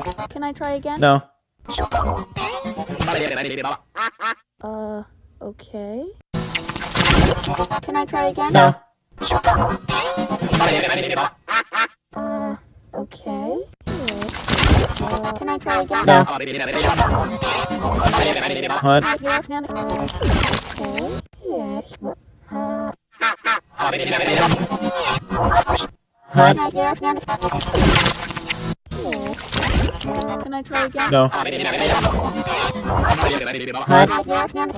Can I try again? No. Uh, okay. Can I try again? No. Uh, okay. Uh, can I try again? No. What? Yes, no, no. Okay. Yes. Uh, What? Can I try again? No. Uh, yes, no, no.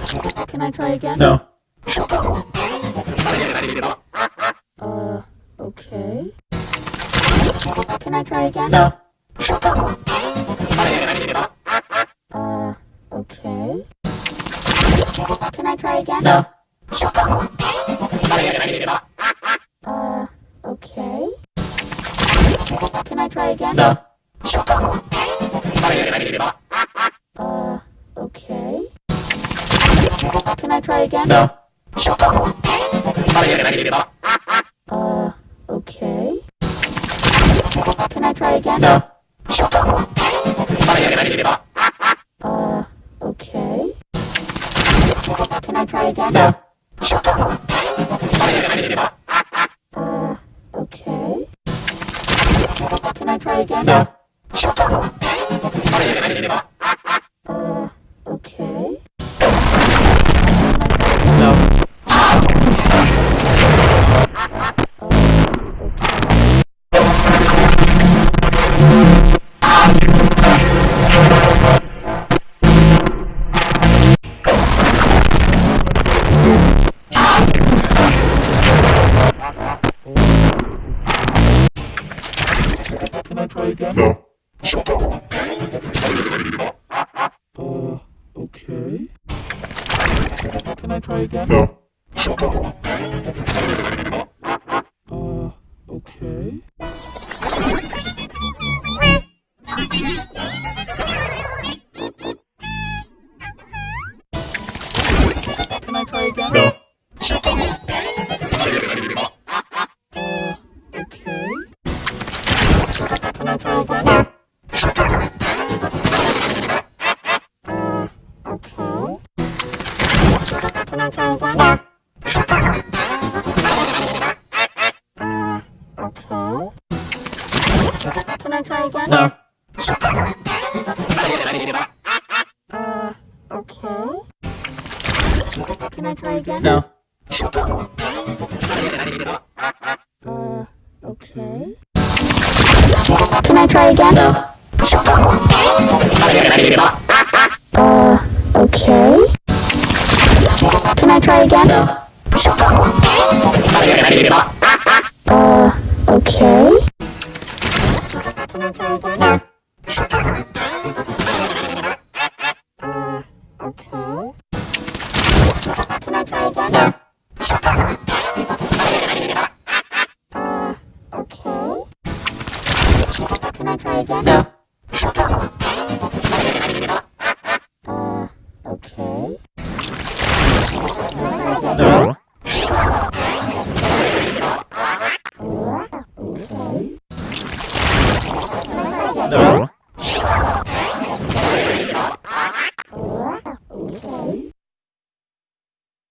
Okay. Can I try again? No. Uh, okay. Can I try again? No. Uh, okay. Can I try again? No. Can I try? No. Uh, okay. Can I try again? No. Uh, okay. Can I try again? No. だ。Try again? No. Uh, okay. Can I try again? No. Uh, okay. No. Uh, okay. Can I try again? No. Uh, okay. Can I try again? No. Okay. Can I try again? No.